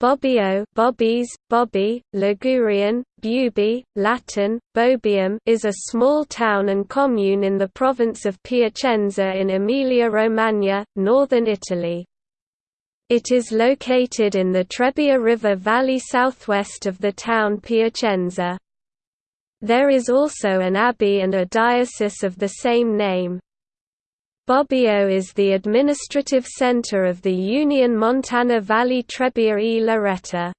Bobbio Bobbies, Bobby, Ligurian, Bubi, Latin, Bobium is a small town and commune in the province of Piacenza in Emilia-Romagna, northern Italy. It is located in the Trebbia River valley southwest of the town Piacenza. There is also an abbey and a diocese of the same name. Bobbio is the administrative center of the Union Montana Valley Trebbia e Luretta.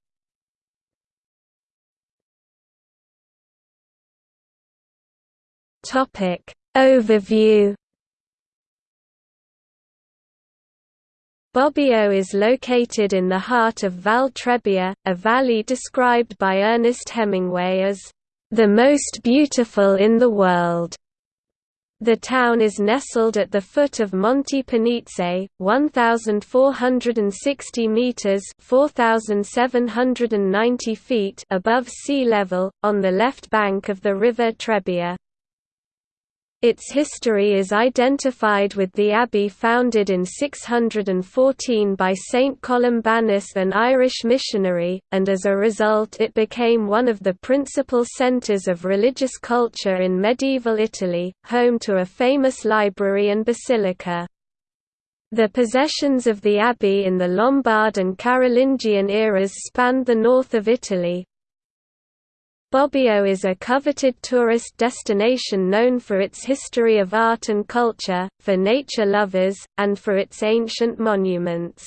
Topic Overview Bobbio is located in the heart of Val Trebbia, a valley described by Ernest Hemingway as the most beautiful in the world. The town is nestled at the foot of Monte Penice, 1,460 metres 4,790 feet above sea level, on the left bank of the river Trebbia. Its history is identified with the abbey founded in 614 by Saint Columbanus an Irish missionary, and as a result it became one of the principal centres of religious culture in medieval Italy, home to a famous library and basilica. The possessions of the abbey in the Lombard and Carolingian eras spanned the north of Italy, Bobbio is a coveted tourist destination known for its history of art and culture, for nature lovers, and for its ancient monuments.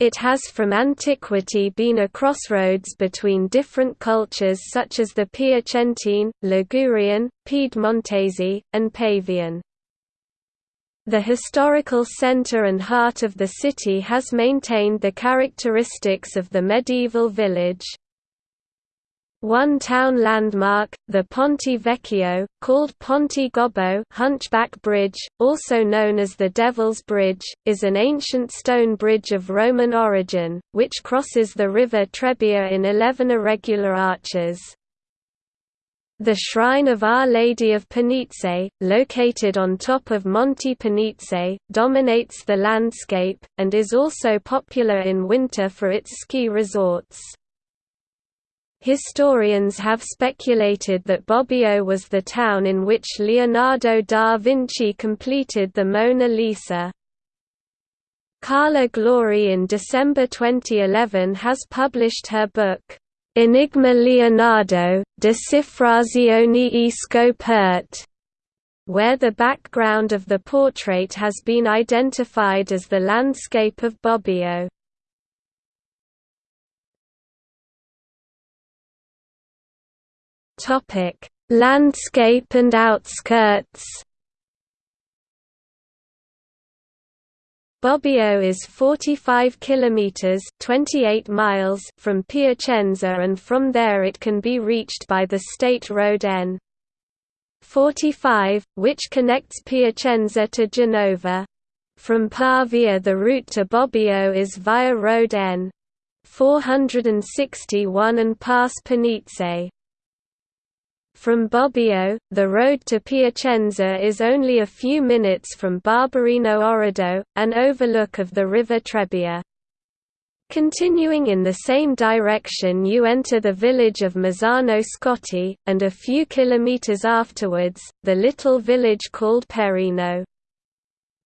It has from antiquity been a crossroads between different cultures such as the Piacentine, Ligurian, Piedmontese, and Pavian. The historical center and heart of the city has maintained the characteristics of the medieval village. One town landmark, the Ponte Vecchio, called Ponte Gobbo Hunchback Bridge, also known as the Devil's Bridge, is an ancient stone bridge of Roman origin, which crosses the river Trebbia in eleven irregular arches. The shrine of Our Lady of Penice, located on top of Monte Penice, dominates the landscape, and is also popular in winter for its ski resorts. Historians have speculated that Bobbio was the town in which Leonardo da Vinci completed the Mona Lisa. Carla Glori in December 2011 has published her book, Enigma Leonardo, Decifrazione e Scoperte, where the background of the portrait has been identified as the landscape of Bobbio. Topic: Landscape and outskirts. Bobbio is 45 kilometers (28 miles) from Piacenza and from there it can be reached by the state road N 45, which connects Piacenza to Genova. From Pavia the route to Bobbio is via road N 461 and pass Penice. From Bobbio, the road to Piacenza is only a few minutes from Barberino Orrido, an overlook of the river Trebbia. Continuing in the same direction you enter the village of Mazzano Scotti, and a few kilometers afterwards, the little village called Perino.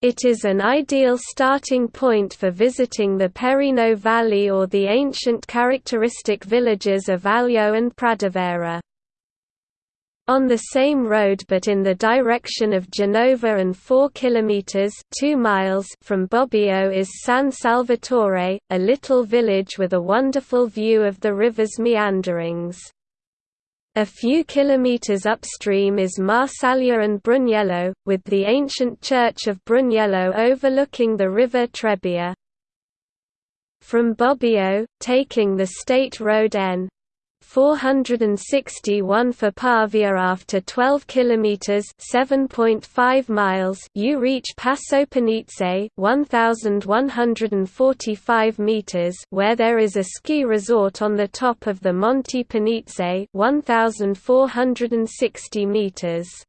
It is an ideal starting point for visiting the Perino Valley or the ancient characteristic villages of Aglio and Pradovera. On the same road but in the direction of Genova and 4 kilometers 2 miles from Bobbio is San Salvatore, a little village with a wonderful view of the river's meanderings. A few kilometers upstream is Marsaglia and Brugnello, with the ancient church of Brugnello overlooking the river Trebbia. From Bobbio, taking the state road N 461 for Pavia after 12 kilometers 7.5 miles you reach Passo Penice 1145 meters where there is a ski resort on the top of the Monte Penice 1460 meters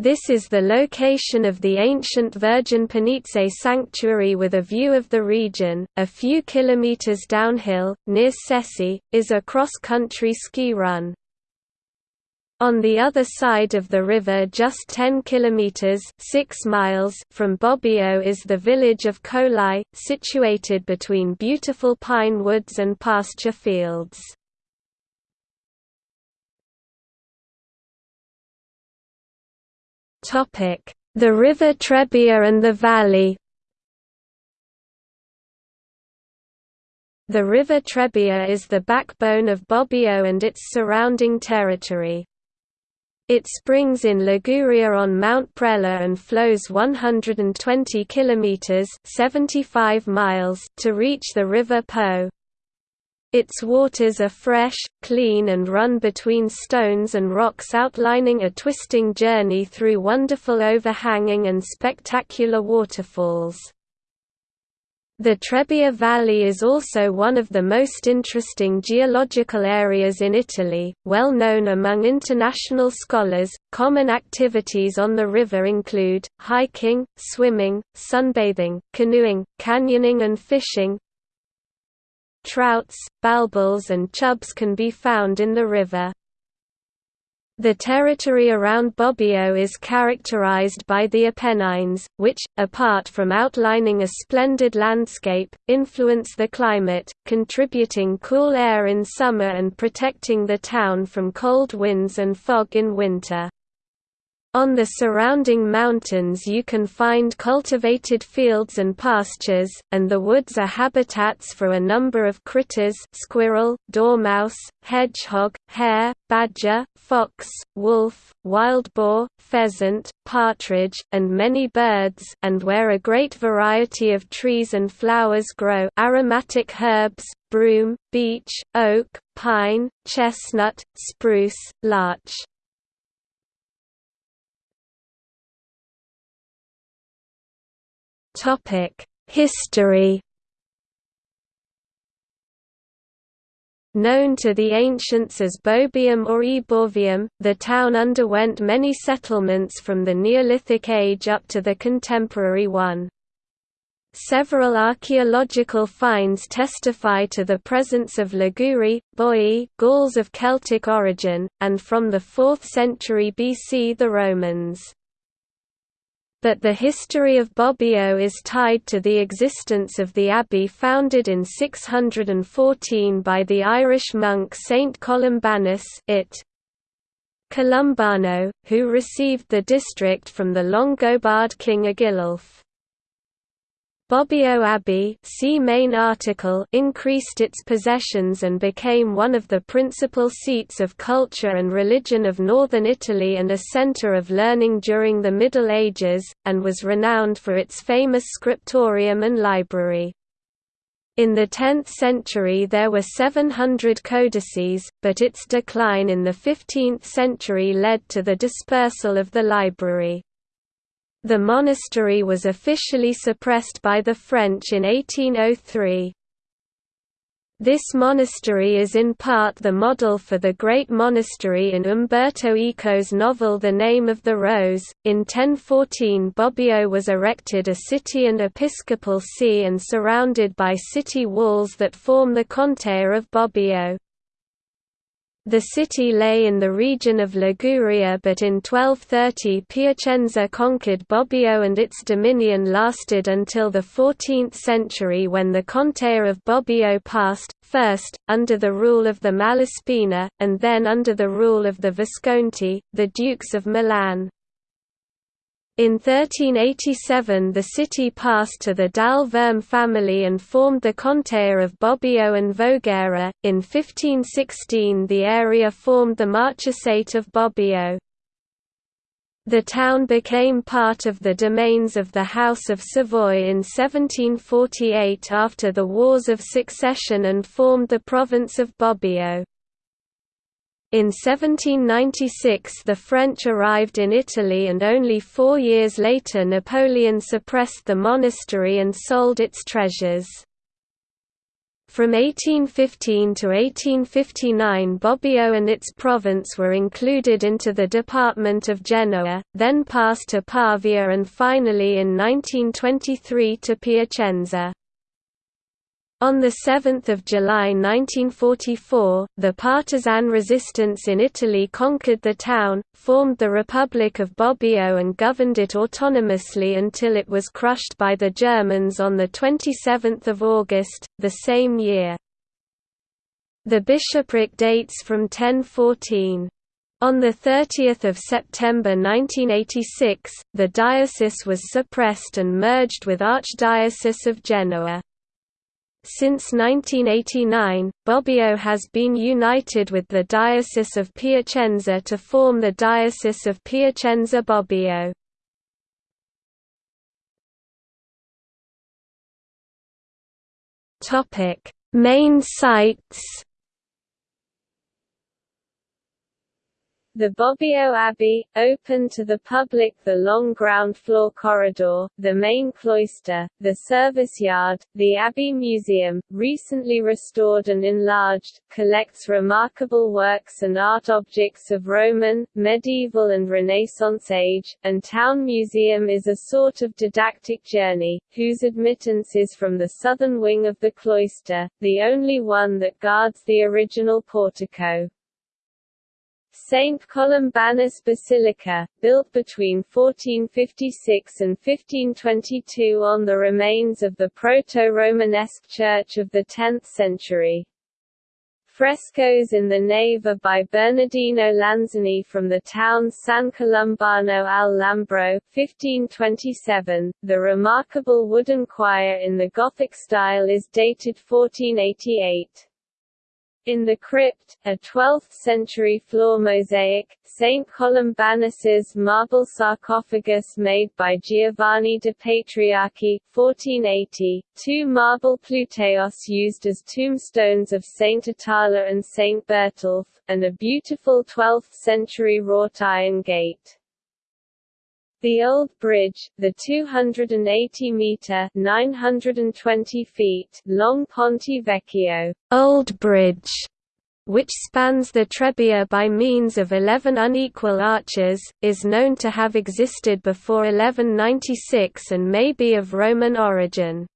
This is the location of the ancient Virgin Penice sanctuary with a view of the region. A few kilometers downhill, near Ceci, is a cross-country ski run. On the other side of the river just 10 kilometers 6 miles from Bobbio is the village of Colai, situated between beautiful pine woods and pasture fields. The River Trebbia and the valley The River Trebbia is the backbone of Bobbio and its surrounding territory. It springs in Liguria on Mount Prella and flows 120 kilometers (75 miles) to reach the River Po. Its waters are fresh, clean and run between stones and rocks outlining a twisting journey through wonderful overhanging and spectacular waterfalls. The Trebbia Valley is also one of the most interesting geological areas in Italy, well known among international scholars. Common activities on the river include hiking, swimming, sunbathing, canoeing, canyoning, and fishing. Trouts, barbels, and chubs can be found in the river. The territory around Bobbio is characterized by the Apennines, which, apart from outlining a splendid landscape, influence the climate, contributing cool air in summer and protecting the town from cold winds and fog in winter. On the surrounding mountains you can find cultivated fields and pastures, and the woods are habitats for a number of critters squirrel, dormouse, hedgehog, hare, badger, fox, wolf, wild boar, pheasant, partridge, and many birds and where a great variety of trees and flowers grow aromatic herbs, broom, beech, oak, pine, chestnut, spruce, larch. History Known to the ancients as Bobium or Eborvium, the town underwent many settlements from the Neolithic age up to the contemporary one. Several archaeological finds testify to the presence of Liguri, Boii Gauls of Celtic origin, and from the 4th century BC the Romans but the history of Bobbio is tied to the existence of the abbey founded in 614 by the Irish monk Saint Columbanus it. Columbano, who received the district from the Longobard king Agilulf. Bobbio Abbey see main article increased its possessions and became one of the principal seats of culture and religion of northern Italy and a centre of learning during the Middle Ages, and was renowned for its famous scriptorium and library. In the 10th century there were 700 codices, but its decline in the 15th century led to the dispersal of the library. The monastery was officially suppressed by the French in 1803. This monastery is in part the model for the great monastery in Umberto Eco's novel The Name of the Rose. In 1014, Bobbio was erected a city and episcopal see and surrounded by city walls that form the contea of Bobbio. The city lay in the region of Liguria but in 1230 Piacenza conquered Bobbio and its dominion lasted until the 14th century when the Contea of Bobbio passed, first, under the rule of the Malaspina, and then under the rule of the Visconti, the Dukes of Milan. In 1387 the city passed to the Dal Verme family and formed the Contea of Bobbio and Voghera. In 1516 the area formed the Marchesate of Bobbio. The town became part of the domains of the House of Savoy in 1748 after the Wars of Succession and formed the province of Bobbio. In 1796 the French arrived in Italy and only four years later Napoleon suppressed the monastery and sold its treasures. From 1815 to 1859 Bobbio and its province were included into the department of Genoa, then passed to Pavia and finally in 1923 to Piacenza. On 7 July 1944, the partisan resistance in Italy conquered the town, formed the Republic of Bobbio and governed it autonomously until it was crushed by the Germans on 27 August, the same year. The bishopric dates from 1014. On 30 September 1986, the diocese was suppressed and merged with Archdiocese of Genoa. Since 1989, Bobbio has been united with the Diocese of Piacenza to form the Diocese of Piacenza-Bobbio. Main sites The Bobbio Abbey, open to the public the long ground floor corridor, the main cloister, the service yard, the Abbey Museum, recently restored and enlarged, collects remarkable works and art objects of Roman, medieval and Renaissance age, and Town Museum is a sort of didactic journey, whose admittance is from the southern wing of the cloister, the only one that guards the original portico. St. Columbanus Basilica, built between 1456 and 1522 on the remains of the Proto-Romanesque church of the 10th century. Frescoes in the nave are by Bernardino Lanzani from the town San Colombano al Lambro 1527. The remarkable wooden choir in the Gothic style is dated 1488. In the crypt, a 12th-century floor mosaic, St. Columbanus's marble sarcophagus made by Giovanni de Patriarchi, 1480, two marble Pluteos used as tombstones of St. Atala and St. Bertulf, and a beautiful 12th-century wrought iron gate. The Old Bridge, the 280-metre (920 feet) long Ponte Vecchio Old Bridge, which spans the Trebbia by means of 11 unequal arches, is known to have existed before 1196 and may be of Roman origin.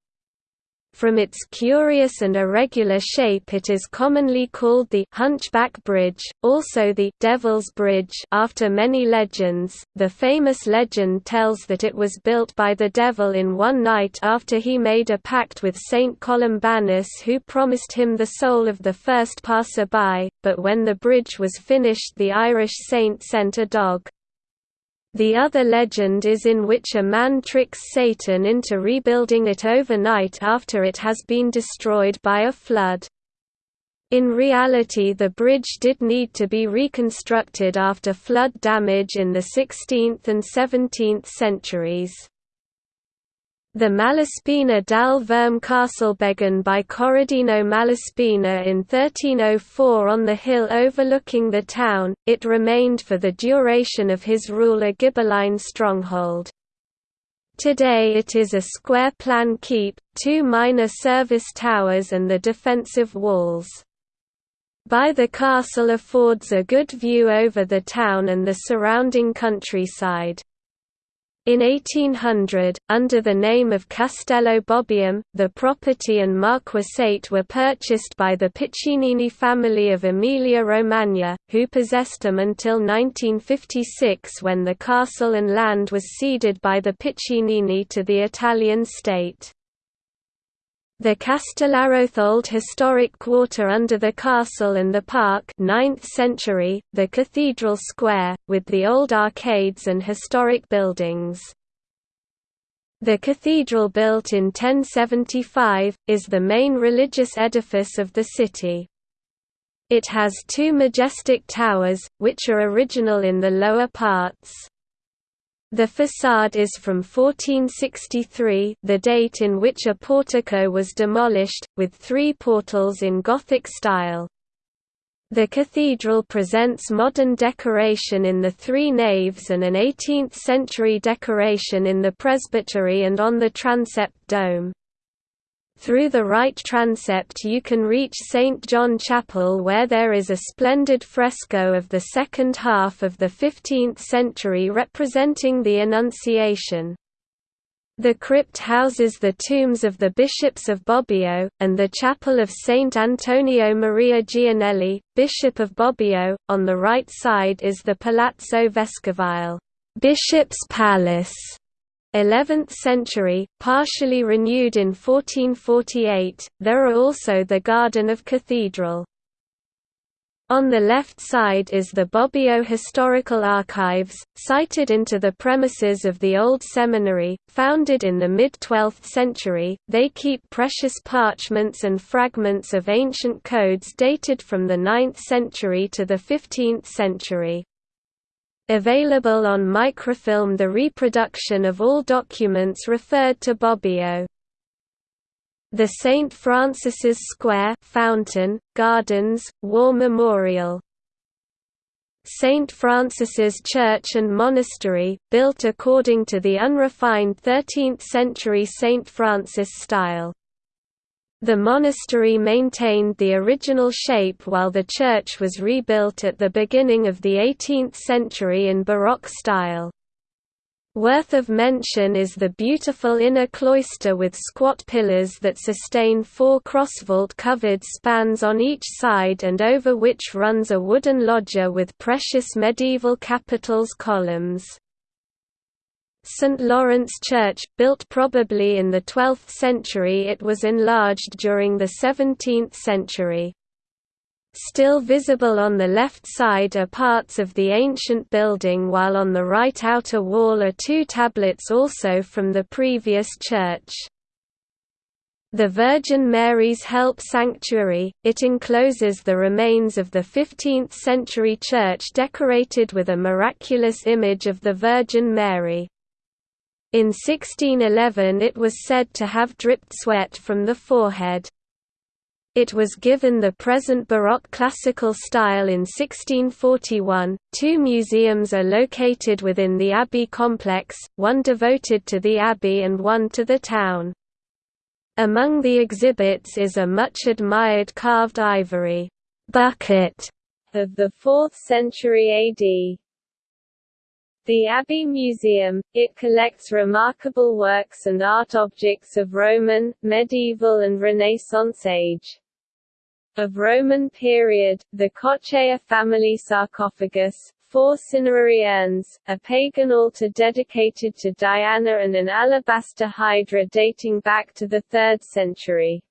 From its curious and irregular shape it is commonly called the Hunchback Bridge, also the Devil's Bridge after many legends. The famous legend tells that it was built by the devil in one night after he made a pact with Saint Columbanus who promised him the soul of the first passer-by, but when the bridge was finished the Irish saint sent a dog. The other legend is in which a man tricks Satan into rebuilding it overnight after it has been destroyed by a flood. In reality the bridge did need to be reconstructed after flood damage in the 16th and 17th centuries. The Malaspina dal Verme begun by Corradino Malaspina in 1304 on the hill overlooking the town, it remained for the duration of his rule a stronghold. Today it is a square-plan keep, two minor service towers and the defensive walls. By the castle affords a good view over the town and the surrounding countryside. In 1800, under the name of Castello Bobbium, the property and marquisate were purchased by the Piccinini family of Emilia-Romagna, who possessed them until 1956 when the castle and land was ceded by the Piccinini to the Italian state. The Castellaroth historic quarter under the castle and the park 9th century, the Cathedral Square, with the old arcades and historic buildings. The cathedral built in 1075, is the main religious edifice of the city. It has two majestic towers, which are original in the lower parts. The façade is from 1463 the date in which a portico was demolished, with three portals in Gothic style. The cathedral presents modern decoration in the three naves and an 18th-century decoration in the presbytery and on the transept dome. Through the right transept you can reach St. John Chapel where there is a splendid fresco of the second half of the 15th century representing the Annunciation. The crypt houses the tombs of the bishops of Bobbio, and the chapel of Saint Antonio Maria Gianelli, Bishop of Bobbio. On the right side is the Palazzo Vescovile, Bishop's Palace, 11th century, partially renewed in 1448. There are also the Garden of Cathedral. On the left side is the Bobbio Historical Archives, sited into the premises of the old seminary, founded in the mid-12th century. They keep precious parchments and fragments of ancient codes dated from the 9th century to the 15th century. Available on microfilm the reproduction of all documents referred to Bobbio. The St. Francis's Square fountain, gardens, war memorial St. Francis's Church and Monastery, built according to the unrefined 13th-century St. Francis style. The monastery maintained the original shape while the church was rebuilt at the beginning of the 18th century in Baroque style. Worth of mention is the beautiful inner cloister with squat pillars that sustain four crossvault-covered spans on each side and over which runs a wooden loggia with precious medieval capitals columns. St. Lawrence Church, built probably in the 12th century it was enlarged during the 17th century. Still visible on the left side are parts of the ancient building while on the right outer wall are two tablets also from the previous church. The Virgin Mary's Help Sanctuary, it encloses the remains of the 15th-century church decorated with a miraculous image of the Virgin Mary. In 1611 it was said to have dripped sweat from the forehead. It was given the present Baroque classical style in 1641. Two museums are located within the Abbey complex, one devoted to the Abbey and one to the town. Among the exhibits is a much admired carved ivory bucket of the 4th century AD. The Abbey Museum, it collects remarkable works and art objects of Roman, medieval and Renaissance age. Of Roman period, the Coccea family sarcophagus, four cinerary urns, a pagan altar dedicated to Diana and an alabaster hydra dating back to the 3rd century.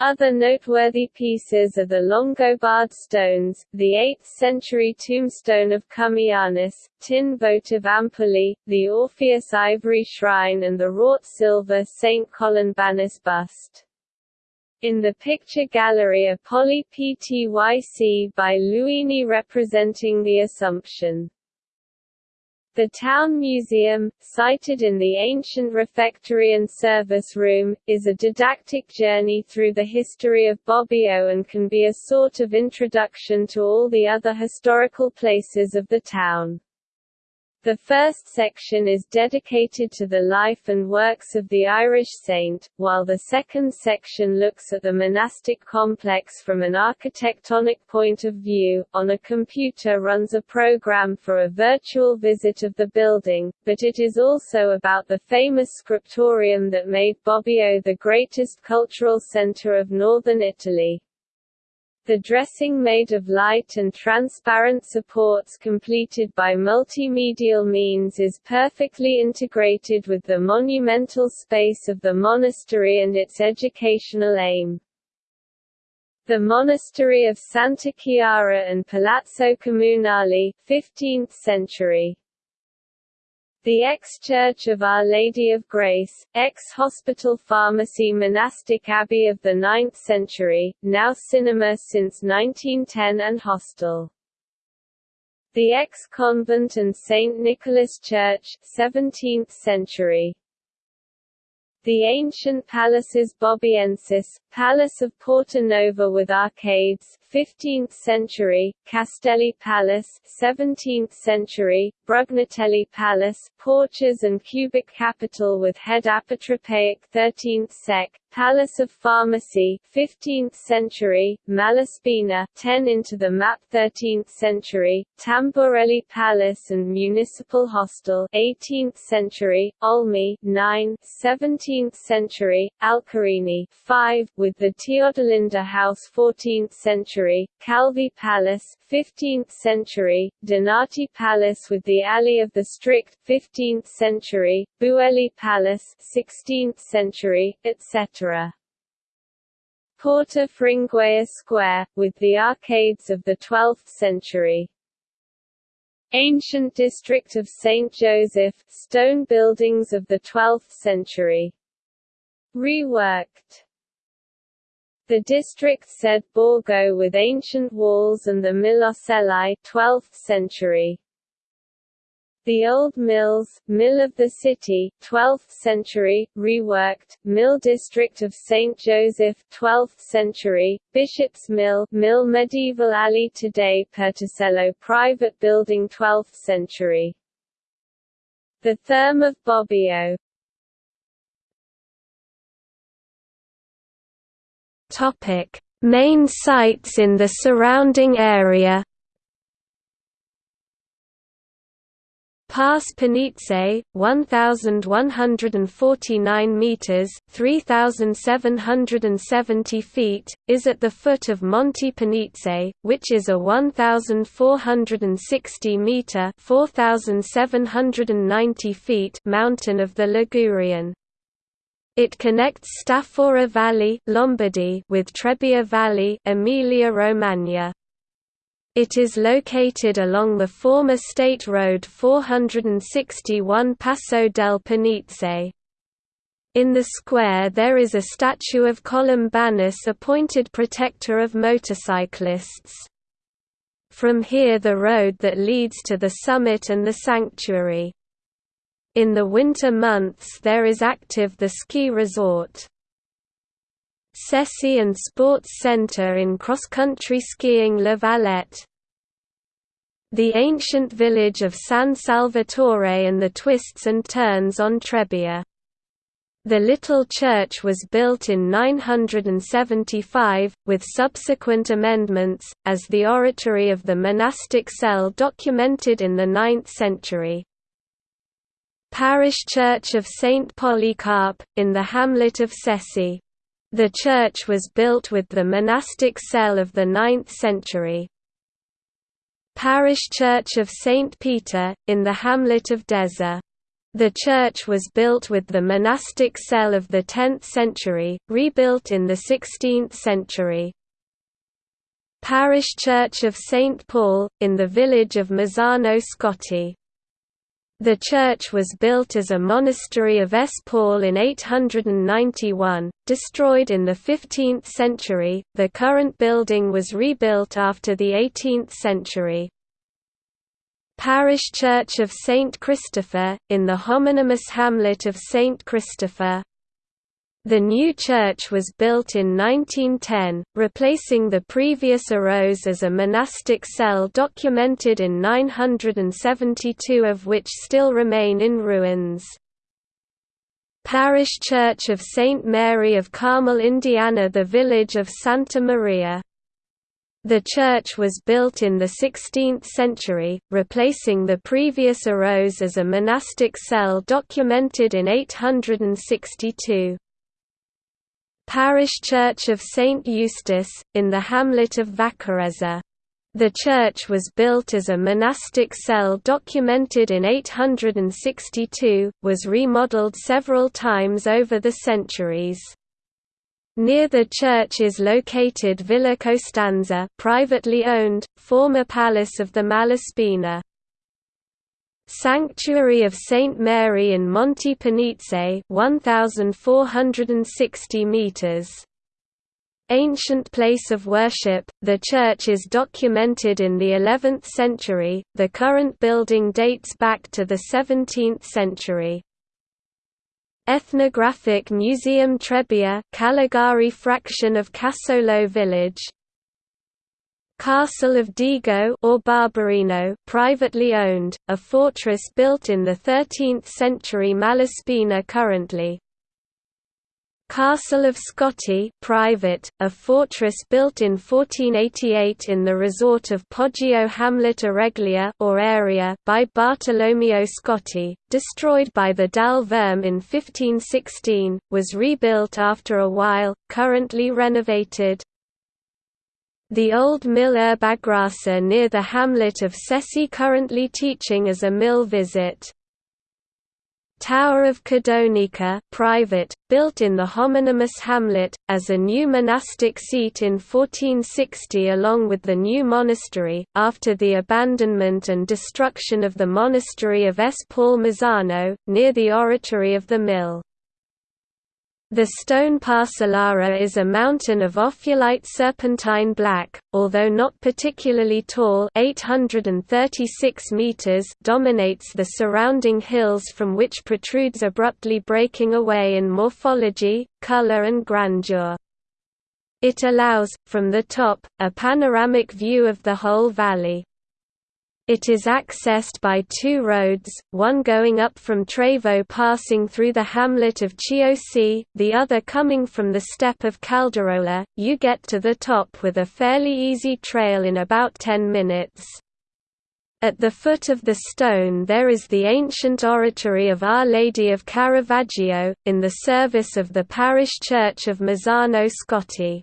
Other noteworthy pieces are the Longobard stones, the 8th-century tombstone of Commianus, tin votive ampullae, the Orpheus ivory shrine and the wrought silver St. Columbanus bust. In the picture gallery a polyptych by Luini representing the Assumption. The Town Museum, sited in the ancient refectory and service room, is a didactic journey through the history of Bobbio and can be a sort of introduction to all the other historical places of the town. The first section is dedicated to the life and works of the Irish saint, while the second section looks at the monastic complex from an architectonic point of view. On a computer runs a program for a virtual visit of the building, but it is also about the famous scriptorium that made Bobbio the greatest cultural center of northern Italy. The dressing made of light and transparent supports completed by multimedial means is perfectly integrated with the monumental space of the monastery and its educational aim. The monastery of Santa Chiara and Palazzo Comunale 15th century the ex-church of Our Lady of Grace, ex-hospital pharmacy monastic abbey of the 9th century, now cinema since 1910 and hostel. The ex-convent and St. Nicholas Church 17th century. The ancient palaces Bobbiensis, Palace of Porta Nova with arcades 15th century, Castelli Palace 17th century, Brugnatelli Palace, porches and cubic capital with head apotropaic 13th sec, Palace of Pharmacy 15th century, Malaspina 10 into the map 13th century, Tamburelli Palace and Municipal Hostel 18th century, Olmi 9 17th century, Alcarini 5 with the Teodolinda House 14th century, Calvi Palace 15th century, Donati Palace with the Alley of the Strict 15th century, Buelli Palace 16th century, etc. Porta Fringuea Square, with the arcades of the 12th century. Ancient district of St. Joseph, stone buildings of the 12th century. Reworked the district said Borgo with ancient walls and the Milocelli 12th century. The Old Mills, Mill of the City, 12th century, reworked, Mill District of St. Joseph, 12th century, Bishop's Mill, Mill Medieval Alley today Perticello Private Building 12th century. The Therme of Bobbio, Topic: Main sites in the surrounding area. Pass Penice, 1,149 metres 3,770 feet, is at the foot of Monte Penice, which is a 1,460 metre 4,790 feet mountain of the Ligurian. It connects Staffora Valley Lombardy with Trebbia Valley Emilia-Romagna. It is located along the former State Road 461 Passo del Penice. In the square there is a statue of Columbanus appointed protector of motorcyclists. From here the road that leads to the summit and the sanctuary. In the winter months there is active the ski resort. Sessi and Sports Centre in cross-country skiing La Valette. The ancient village of San Salvatore and the twists and turns on Trebbia. The little church was built in 975, with subsequent amendments, as the oratory of the monastic cell documented in the 9th century. Parish Church of St. Polycarp, in the hamlet of Sessi. The church was built with the monastic cell of the 9th century. Parish Church of St. Peter, in the hamlet of Deza. The church was built with the monastic cell of the 10th century, rebuilt in the 16th century. Parish Church of St. Paul, in the village of Mazzano Scotti. The church was built as a monastery of S. Paul in 891, destroyed in the 15th century. The current building was rebuilt after the 18th century. Parish Church of St. Christopher, in the homonymous hamlet of St. Christopher, the new church was built in 1910, replacing the previous Arose as a monastic cell documented in 972 of which still remain in ruins. Parish Church of St. Mary of Carmel Indiana The village of Santa Maria the church was built in the 16th century, replacing the previous Arose as a monastic cell documented in 862. Parish Church of St. Eustace, in the hamlet of Vaccarezza. The church was built as a monastic cell documented in 862, was remodeled several times over the centuries. Near the church is located Villa Costanza privately owned, former palace of the Malaspina. Sanctuary of Saint Mary in Monte Penice 1460 meters Ancient place of worship, the church is documented in the 11th century, the current building dates back to the 17th century. Ethnographic Museum Trebbia Caligari fraction of Casolo village Castle of Digo or Barberino privately owned, a fortress built in the 13th century Malaspina currently. Castle of Scotti private, a fortress built in 1488 in the resort of Poggio Hamlet Areglia or area by Bartolomeo Scotti, destroyed by the Dal Verme in 1516, was rebuilt after a while, currently renovated. The old mill Erbagrassa near the hamlet of Sessi currently teaching as a mill visit. Tower of Cadonica private, built in the homonymous hamlet, as a new monastic seat in 1460 along with the new monastery, after the abandonment and destruction of the monastery of S. Paul Mazzano, near the oratory of the mill. The stone parcellara is a mountain of ophiolite serpentine black, although not particularly tall 836 meters dominates the surrounding hills from which protrudes abruptly breaking away in morphology, color and grandeur. It allows, from the top, a panoramic view of the whole valley. It is accessed by two roads, one going up from Trevo passing through the hamlet of Chiiosi, the other coming from the steppe of Calderola. You get to the top with a fairly easy trail in about 10 minutes. At the foot of the stone there is the ancient oratory of Our Lady of Caravaggio, in the service of the parish church of Mazzano Scotti.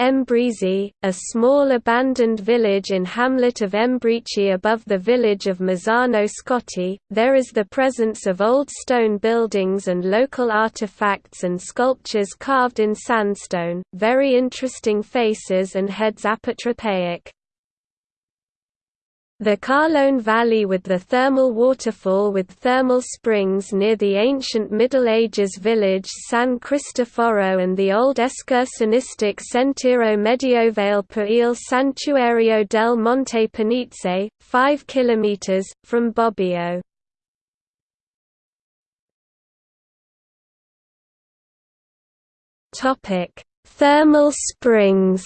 Embrizi, a small abandoned village in hamlet of Embrici above the village of Mazzano Scotti, there is the presence of old stone buildings and local artifacts and sculptures carved in sandstone, very interesting faces and heads apotropaic. The Carlone Valley with the thermal waterfall with thermal springs near the ancient Middle Ages village San Cristoforo and the old excursionistic Sentiero Medievale per il Santuario del Monte Penice, 5 km, from Bobbio. Thermal springs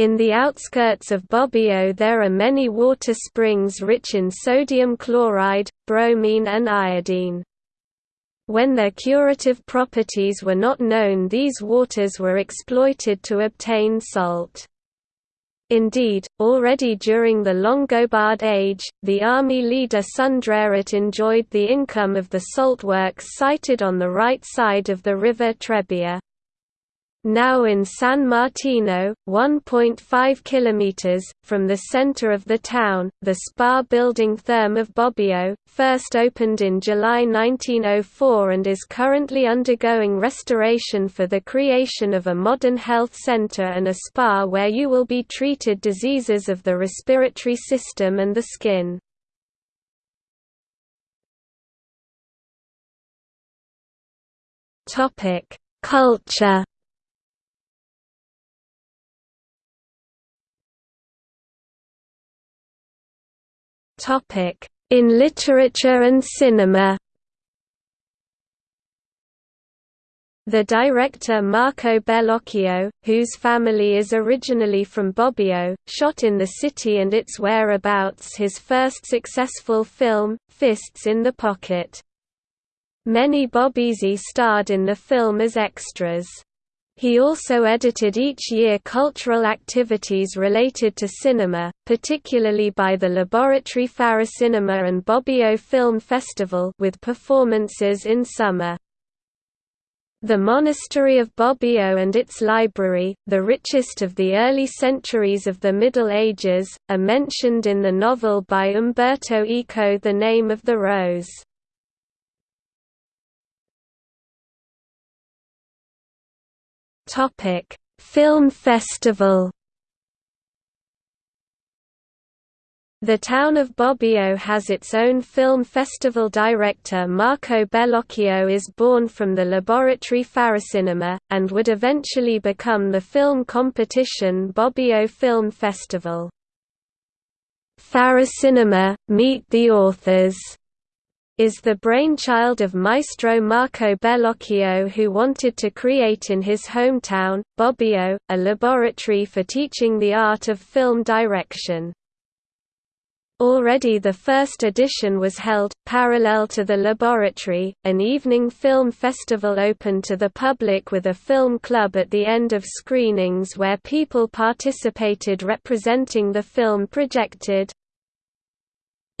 In the outskirts of Bobbio there are many water springs rich in sodium chloride, bromine and iodine. When their curative properties were not known these waters were exploited to obtain salt. Indeed, already during the Longobard age, the army leader Sundrerit enjoyed the income of the salt works sited on the right side of the river Trebbia. Now in San Martino, 1.5 km, from the center of the town, the spa building Therm of Bobbio, first opened in July 1904 and is currently undergoing restoration for the creation of a modern health center and a spa where you will be treated diseases of the respiratory system and the skin. Culture In literature and cinema The director Marco Bellocchio, whose family is originally from Bobbio, shot in the city and its whereabouts his first successful film, Fists in the Pocket. Many Bobbese starred in the film as extras. He also edited each year cultural activities related to cinema, particularly by the Laboratory Faracinema and Bobbio Film Festival with performances in summer. The monastery of Bobbio and its library, the richest of the early centuries of the Middle Ages, are mentioned in the novel by Umberto Eco The Name of the Rose. Topic: Film Festival. The town of Bobbio has its own film festival director Marco Bellocchio is born from the laboratory Faracinema, and would eventually become the film competition Bobbio Film Festival. Faracinema, Meet the Authors is the brainchild of maestro Marco Bellocchio who wanted to create in his hometown, Bobbio, a laboratory for teaching the art of film direction. Already the first edition was held, parallel to the laboratory, an evening film festival open to the public with a film club at the end of screenings where people participated representing the film projected.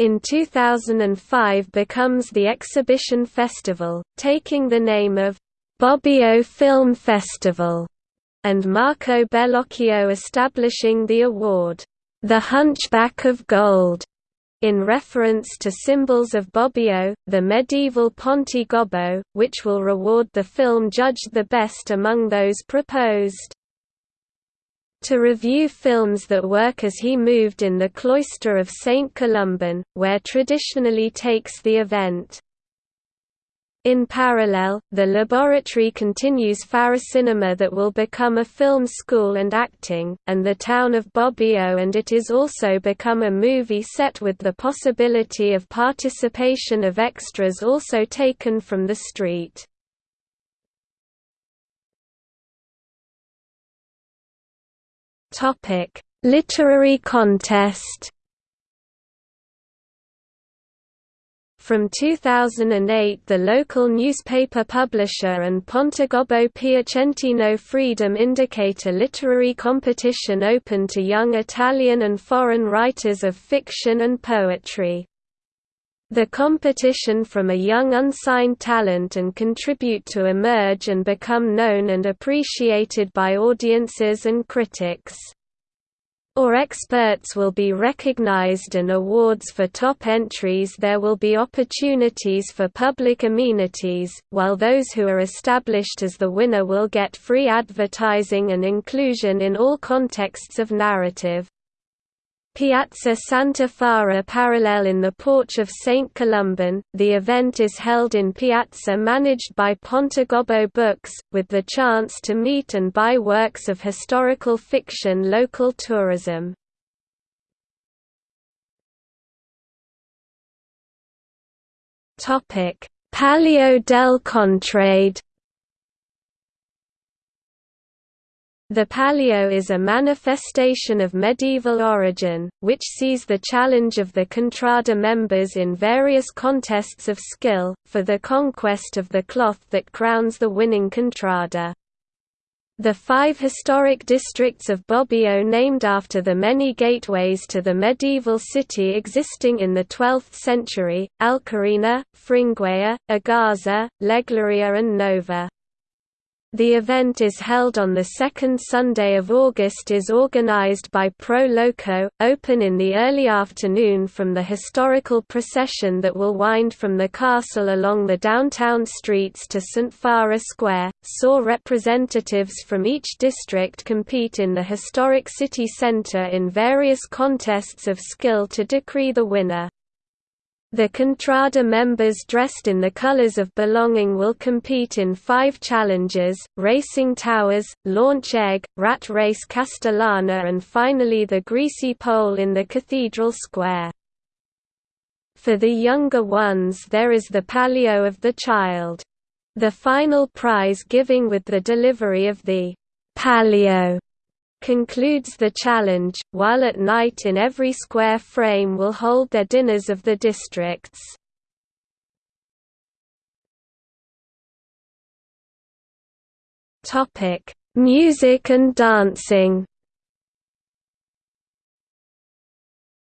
In 2005 becomes the Exhibition Festival, taking the name of Bobbio Film Festival, and Marco Bellocchio establishing the award, The Hunchback of Gold, in reference to symbols of Bobbio, the medieval Ponte Gobbo, which will reward the film judged the best among those proposed. To review films that work as he moved in the cloister of St. Columban, where traditionally takes the event. In parallel, the laboratory continues Faracinema that will become a film school and acting, and the town of Bobbio and it is also become a movie set with the possibility of participation of extras also taken from the street. Literary contest From 2008 the local newspaper publisher and Pontegobbo Piacentino Freedom indicate a literary competition open to young Italian and foreign writers of fiction and poetry. The competition from a young unsigned talent and contribute to emerge and become known and appreciated by audiences and critics or experts will be recognized and awards for top entries there will be opportunities for public amenities, while those who are established as the winner will get free advertising and inclusion in all contexts of narrative. Piazza Santa Fara parallel in the Porch of St. Columban, the event is held in Piazza managed by Pontegobbo Books, with the chance to meet and buy works of historical fiction local tourism. Palio del Contrade The Palio is a manifestation of medieval origin, which sees the challenge of the Contrada members in various contests of skill, for the conquest of the cloth that crowns the winning Contrada. The five historic districts of Bobbio named after the many gateways to the medieval city existing in the 12th century, Alcarina, Fringuella, Agazza, Leglaria and Nova. The event is held on the second Sunday of August is organized by Pro Loco, open in the early afternoon from the historical procession that will wind from the castle along the downtown streets to St. Fara Square, saw representatives from each district compete in the historic city centre in various contests of skill to decree the winner. The Contrada members dressed in the colors of belonging will compete in five challenges, Racing Towers, Launch Egg, Rat Race Castellana and finally the Greasy Pole in the Cathedral Square. For the younger ones there is the Palio of the Child. The final prize giving with the delivery of the Palio concludes the challenge, while at night in every square frame will hold their dinners of the districts. Music and dancing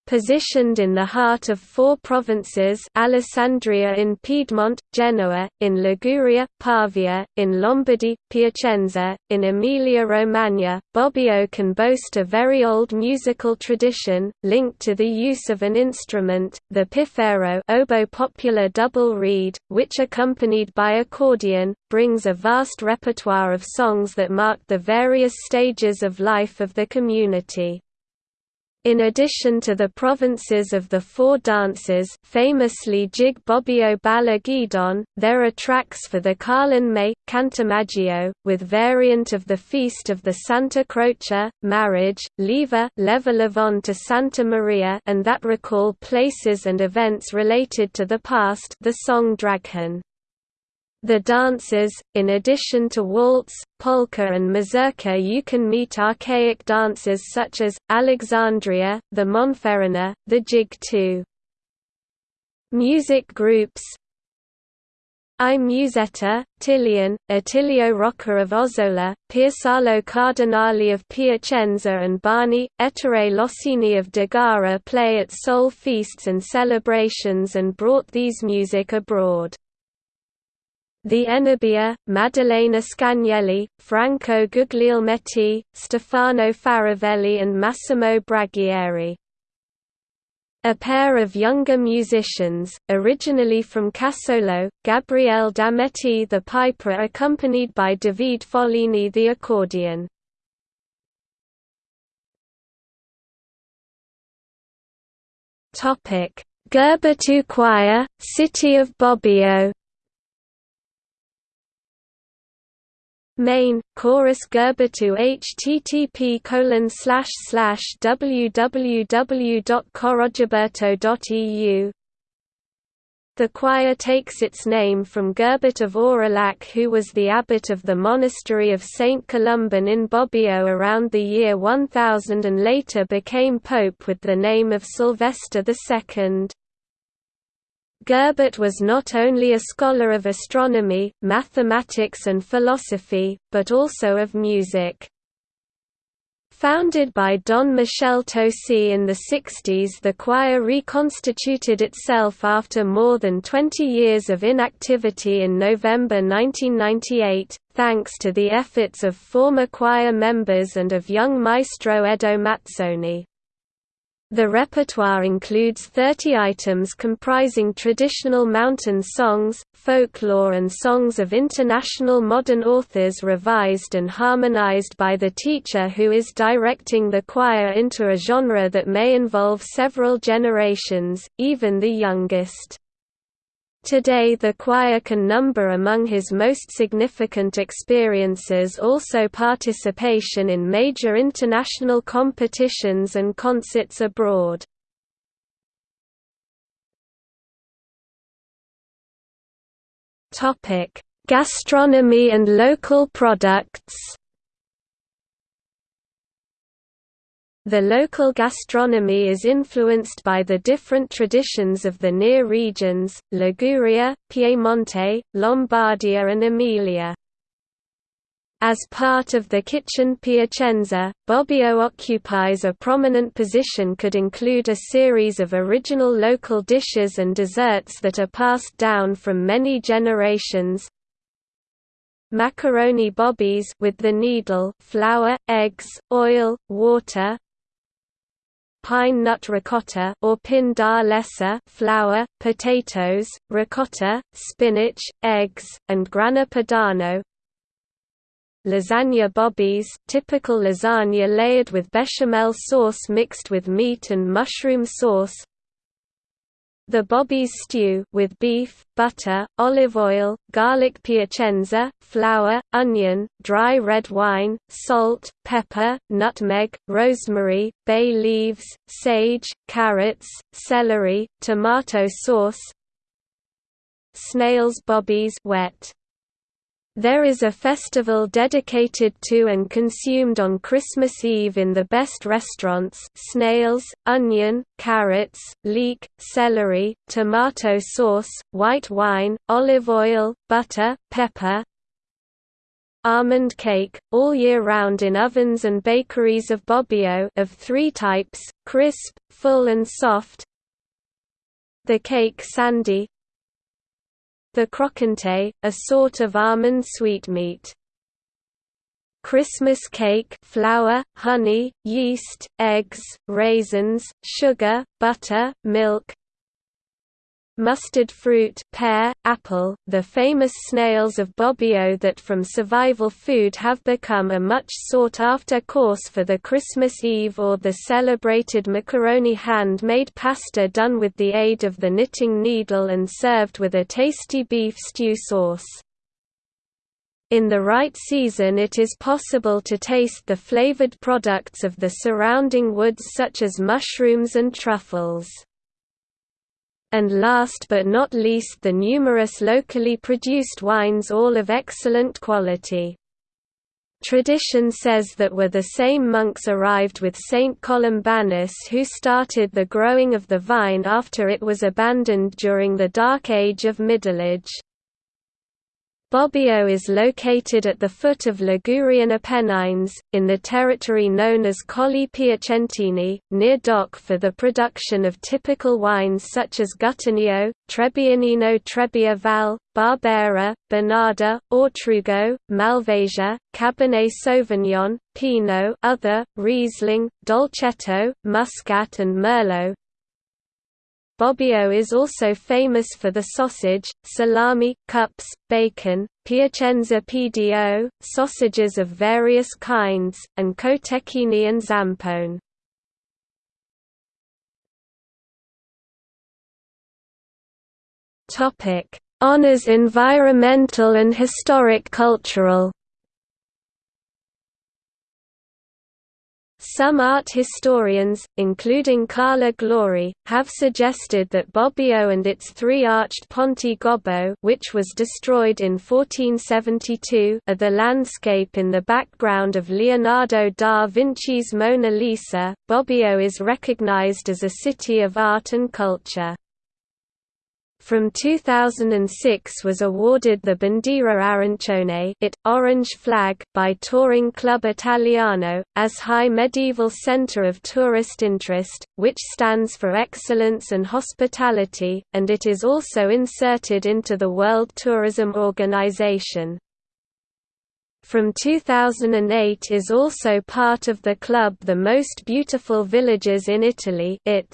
Positioned in the heart of four provinces Alessandria in Piedmont, Genoa, in Liguria, Pavia, in Lombardy, Piacenza, in Emilia-Romagna, Bobbio can boast a very old musical tradition, linked to the use of an instrument, the piffero oboe popular double reed, which accompanied by accordion, brings a vast repertoire of songs that mark the various stages of life of the community. In addition to the provinces of the four dances famously Jig Bobbio Balla Gidon, there are tracks for the Carlin May, Cantamaggio, with variant of the Feast of the Santa Croce, Marriage, Leva Leva Levon to Santa Maria and that recall places and events related to the past the song Draghen. The dances, in addition to waltz, polka and mazurka you can meet archaic dances such as, Alexandria, the Monferrina, the jig too. Music groups I Musetta, Tillian, Attilio Rocca of Ozzola, Piersalo Cardinali of Piacenza and Barney, Ettore Lossini of Degara play at soul feasts and celebrations and brought these music abroad. The Enerbia, Maddalena Scagnelli, Franco Guglielmetti, Stefano Faravelli and Massimo Braghieri. A pair of younger musicians, originally from Cassolo, Gabriele Dametti the piper accompanied by David Follini the accordion. Gerberto Choir, City of Bobbio Main, Chorus Gerberto http colon slash slash www.corogiberto.eu The choir takes its name from Gerbert of Aurillac who was the abbot of the monastery of St. Columban in Bobbio around the year 1000 and later became pope with the name of Sylvester II. Gerbert was not only a scholar of astronomy, mathematics and philosophy, but also of music. Founded by Don Michel Tosi in the 60s the choir reconstituted itself after more than 20 years of inactivity in November 1998, thanks to the efforts of former choir members and of young maestro Edo Mazzoni. The repertoire includes 30 items comprising traditional mountain songs, folklore and songs of international modern authors revised and harmonized by the teacher who is directing the choir into a genre that may involve several generations, even the youngest. Today the choir can number among his most significant experiences also participation in major international competitions and concerts abroad. Gastronomy and local products The local gastronomy is influenced by the different traditions of the near regions, Liguria, Piemonte, Lombardia and Emilia. As part of the kitchen Piacenza, Bobbio occupies a prominent position could include a series of original local dishes and desserts that are passed down from many generations, macaroni bobbies with the needle, flour, eggs, oil, water, pine nut ricotta or pin da lessa flour, potatoes, ricotta, spinach, eggs, and grana padano. Lasagna bobbies, typical lasagna layered with bechamel sauce mixed with meat and mushroom sauce. The Bobbies stew with beef, butter, olive oil, garlic piacenza, flour, onion, dry red wine, salt, pepper, nutmeg, rosemary, bay leaves, sage, carrots, celery, tomato sauce. Snails bobbies wet there is a festival dedicated to and consumed on Christmas Eve in the best restaurants snails, onion, carrots, leek, celery, tomato sauce, white wine, olive oil, butter, pepper, almond cake, all year round in ovens and bakeries of Bobbio of three types, crisp, full and soft. The cake sandy, the croquante, a sort of almond sweetmeat. Christmas cake flour, honey, yeast, eggs, raisins, sugar, butter, milk mustard fruit pear, apple, the famous snails of Bobbio that from survival food have become a much sought-after course for the Christmas Eve or the celebrated macaroni hand-made pasta done with the aid of the knitting needle and served with a tasty beef stew sauce. In the right season it is possible to taste the flavored products of the surrounding woods such as mushrooms and truffles. And last but not least the numerous locally produced wines all of excellent quality. Tradition says that were the same monks arrived with Saint Columbanus who started the growing of the vine after it was abandoned during the Dark Age of Middleage. Bobbio is located at the foot of Ligurian Apennines, in the territory known as Colli Piacentini, near dock for the production of typical wines such as Gutturnio, Trebbianino Trebbia Val, Barbera, Bonarda, Ortrugo, Malvasia, Cabernet Sauvignon, Pinot other, Riesling, Dolcetto, Muscat and Merlot, Bobbio is also famous for the sausage, salami, cups, bacon, Piacenza PDO, sausages of various kinds, and cotechini and zampone. Honours environmental and historic cultural Some art historians, including Carla Glori, have suggested that Bobbio and its three-arched Ponte Gobbo which was destroyed in 1472 are the landscape in the background of Leonardo da Vinci's Mona Lisa. Bobbio is recognized as a city of art and culture from 2006 was awarded the Bandiera Arancione it, orange flag by Touring Club Italiano, as High Medieval Centre of Tourist Interest, which stands for excellence and hospitality, and it is also inserted into the World Tourism Organization. From 2008 is also part of the club The Most Beautiful Villages in Italy it.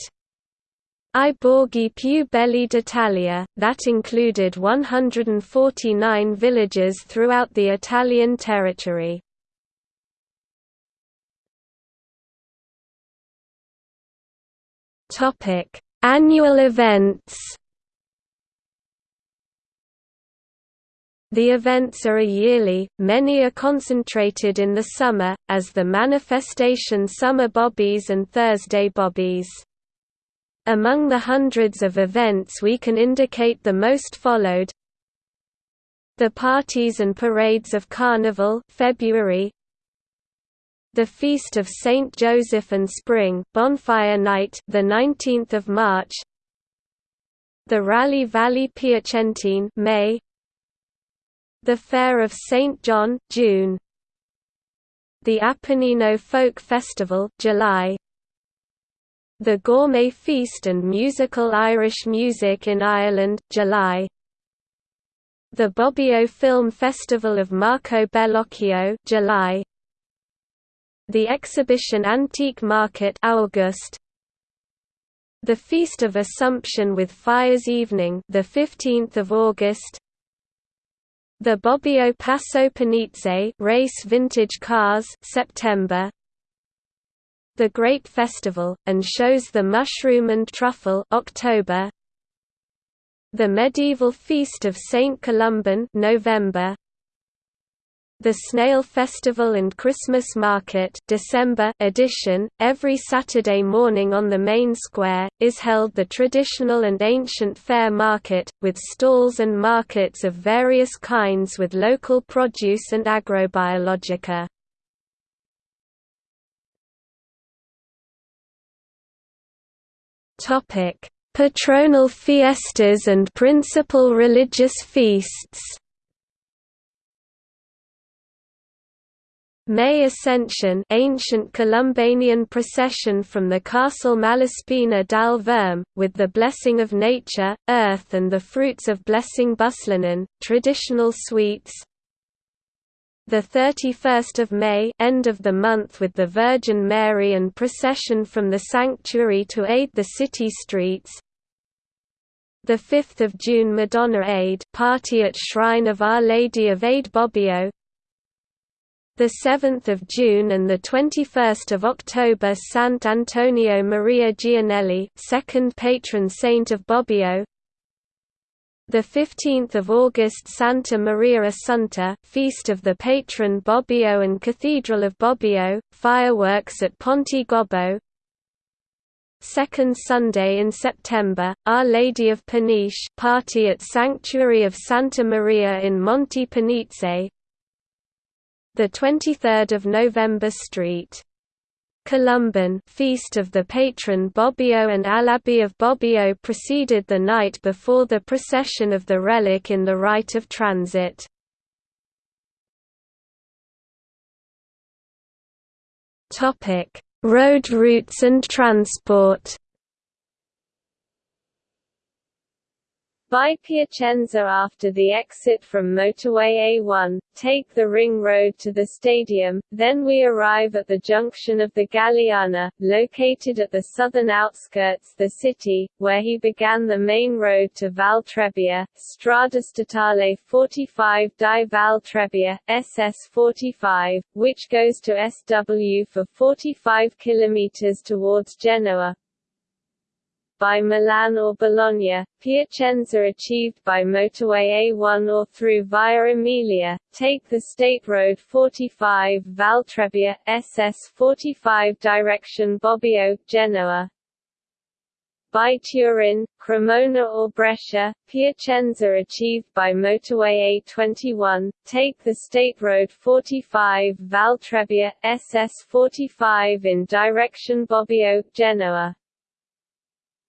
I Borghi più belli d'Italia, that included 149 villages throughout the Italian territory. Annual events The events are a yearly, many are concentrated in the summer, as the manifestation Summer Bobbies and Thursday Bobbies. Among the hundreds of events we can indicate the most followed. The parties and parades of Carnival February. The Feast of Saint Joseph and Spring Bonfire Night the 19th of March. The Rally Valley Piacentine May. The Fair of St John June. The Apennino Folk Festival July the Gourmet Feast and Musical Irish Music in Ireland, July. The Bobbio Film Festival of Marco Bellocchio July. The Exhibition Antique Market August. The Feast of Assumption with Fires Evening the 15th of August. The Bobbio Passo Penice Race Vintage Cars September the Grape Festival, and shows the Mushroom and Truffle October. The Medieval Feast of Saint Columban November. The Snail Festival and Christmas Market December edition, every Saturday morning on the main square, is held the traditional and ancient fair market, with stalls and markets of various kinds with local produce and agrobiologica. Patronal fiestas and principal religious feasts. May Ascension ancient Columbanian procession from the Castle Malaspina dal Verme, with the blessing of nature, earth and the fruits of blessing Buslanein, traditional sweets, the 31st of May end of the month with the Virgin Mary and procession from the sanctuary to aid the city streets The 5th of June Madonna Aid party at Shrine of Our Lady of Aid Bobbio. The 7th of June and the 21st of October Sant Antonio Maria Gianelli, second patron saint of Bobbio. The 15th of August Santa Maria Assunta, feast of the patron Bobbio and Cathedral of Bobbio, fireworks at Ponte Gobbo. Second Sunday in September, Our Lady of Penice party at Sanctuary of Santa Maria in Monte Penice. The 23rd of November Street. Columban feast of the patron Bobbio and Alabi of Bobbio preceded the night before the procession of the relic in the rite of transit. Road routes and transport By Piacenza after the exit from motorway A1, take the ring road to the stadium, then we arrive at the junction of the Galiana, located at the southern outskirts the city, where he began the main road to Val Trebbia, Strada Statale 45 di Val Trebbia, SS 45, which goes to SW for 45 km towards Genoa, by Milan or Bologna, Piacenza achieved by motorway A1 or through Via Emilia, take the State Road 45 Valtrebbia, SS 45 direction Bobbio, Genoa, by Turin, Cremona or Brescia, Piacenza achieved by motorway A21, take the State Road 45 Valtrebbia, SS 45 in direction Bobbio, Genoa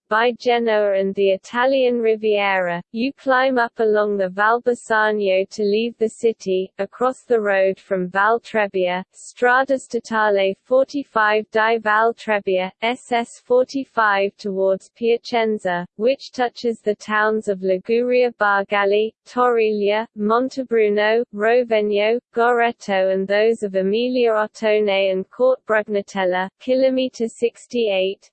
by Genoa and the Italian Riviera, you climb up along the Val Bisagno to leave the city, across the road from Val Trebbia, Strada Statale 45 di Val Trebbia, SS 45 towards Piacenza, which touches the towns of Liguria Bargagli, Torriglia, Montebruno, Rovegno, Gorreto and those of Emilia Ottone and Court Brugnatella, kilometer 68,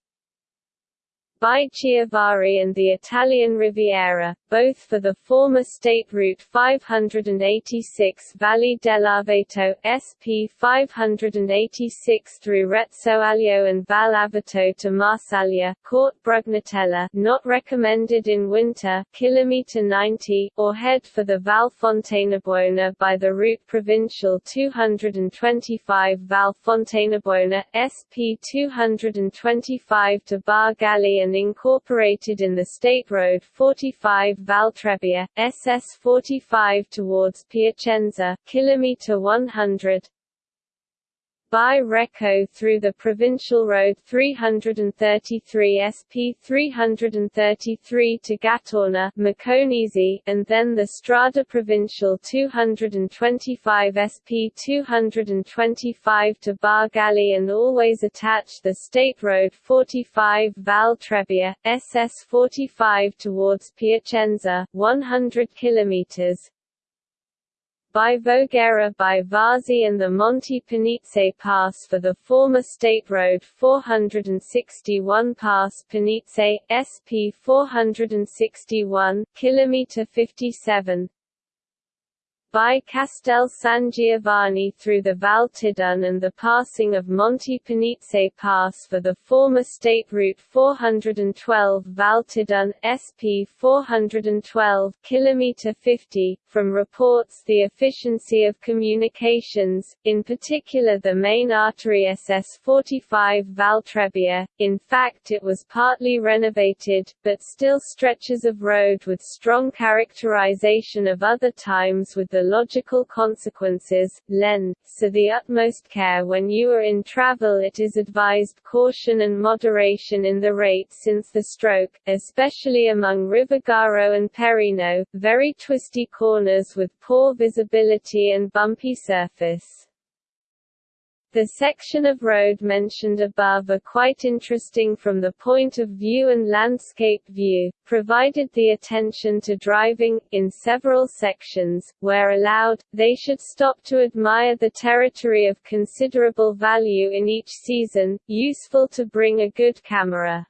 by Chiavari and the Italian Riviera, both for the former State Route 586 Valle dell'Aveto SP 586 through Rezzoaglio and Val Aveto to Marsaglia, Court Brugnatella not recommended in winter kilometer 90, or head for the Val Fontanabuona by the route Provincial 225 Val Fontanabuona, SP 225 to Bargagli and incorporated in the State Road 45 Valtrebbia, SS 45 towards Piacenza, kilometer 100, by Recco through the Provincial Road 333 SP 333 to Gattorna Moconesi, and then the Strada Provincial 225 SP 225 to Bargagli and always attach the State Road 45 Val Trebbia, SS 45 towards Piacenza, 100 kilometers, by Voghera by Varzi and the Monte Penice Pass for the former State Road 461 Pass Penice, SP 461, km 57, by Castel San Giovanni through the Val Tidone and the passing of Monte Penice Pass for the former State Route 412 Val Tidone, SP 412 km 50. From reports the efficiency of communications, in particular the main artery SS 45 Val Trebbia, in fact it was partly renovated, but still stretches of road with strong characterization of other times with the logical consequences, lend, so the utmost care when you are in travel it is advised caution and moderation in the rate since the stroke, especially among Rivergaro and Perino, very twisty corners with poor visibility and bumpy surface. The section of road mentioned above are quite interesting from the point of view and landscape view, provided the attention to driving, in several sections, where allowed, they should stop to admire the territory of considerable value in each season, useful to bring a good camera.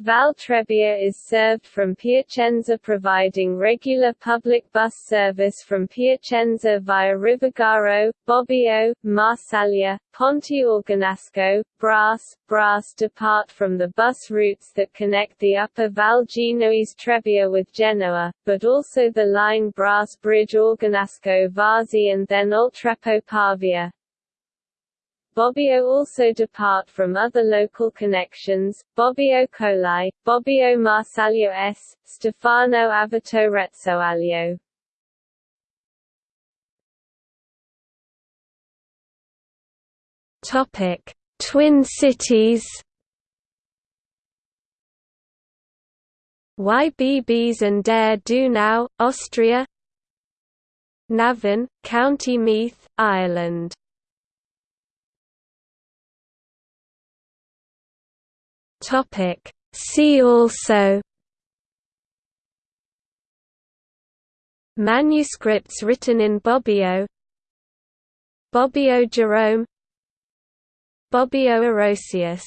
Val Trebbia is served from Piacenza providing regular public bus service from Piacenza via Rivergaro, Bobbio, Marsaglia, Ponte Organasco, Brass. Brass depart from the bus routes that connect the upper Val Genoese Trebbia with Genoa, but also the line Brass Bridge Organasco Varzi and then Oltreppo Pavia. Bobbio also depart from other local connections, Bobbio Colli, Bobbio Marsaglia S, Stefano Aveto Rezzoaglio. Topic: Twin cities. Ybbs an der Donau, Austria. Navan, County Meath, Ireland. Topic. See also Manuscripts written in Bobbio Bobbio Jerome Bobbio Orosius